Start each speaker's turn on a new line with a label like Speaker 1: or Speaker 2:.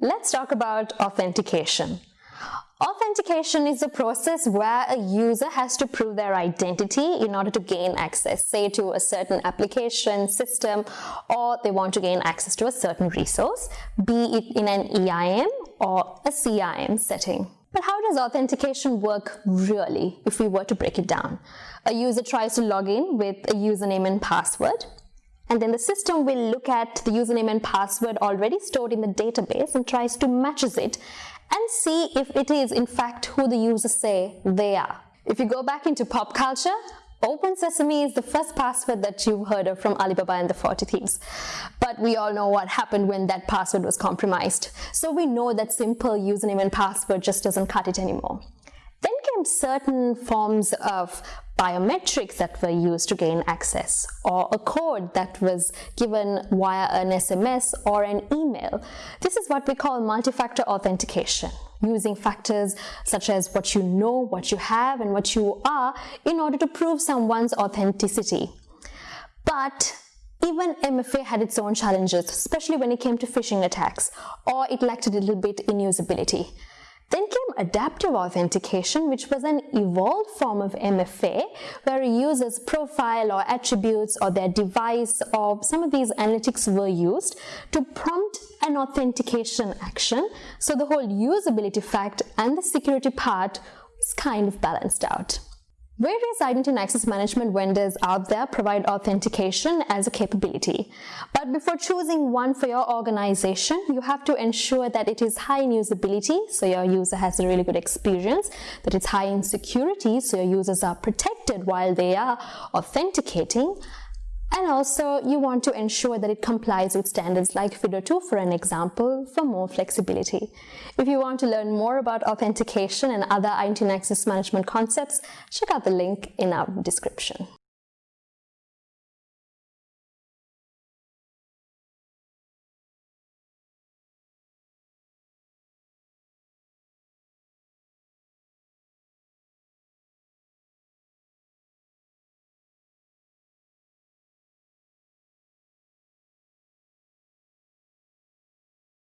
Speaker 1: Let's talk about authentication. Authentication is a process where a user has to prove their identity in order to gain access, say to a certain application, system, or they want to gain access to a certain resource, be it in an EIM or a CIM setting. But how does authentication work really if we were to break it down? A user tries to log in with a username and password and then the system will look at the username and password already stored in the database and tries to matches it and see if it is in fact who the users say they are. If you go back into pop culture, Open Sesame is the first password that you've heard of from Ali Baba and the 40 Thieves. But we all know what happened when that password was compromised. So we know that simple username and password just doesn't cut it anymore. Then came certain forms of biometrics that were used to gain access or a code that was given via an SMS or an email. This is what we call multi-factor authentication using factors such as what you know, what you have and what you are in order to prove someone's authenticity. But even MFA had its own challenges, especially when it came to phishing attacks, or it lacked a little bit in usability. Then came adaptive authentication, which was an evolved form of MFA, where a user's profile or attributes or their device or some of these analytics were used to prompt an authentication action. So the whole usability fact and the security part was kind of balanced out. Various identity and access management vendors out there provide authentication as a capability. But before choosing one for your organization, you have to ensure that it is high in usability, so your user has a really good experience, that it's high in security, so your users are protected while they are authenticating, and also you want to ensure that it complies with standards like FIDO2 for an example for more flexibility. If you want to learn more about authentication and other and access management concepts, check out the link in our description.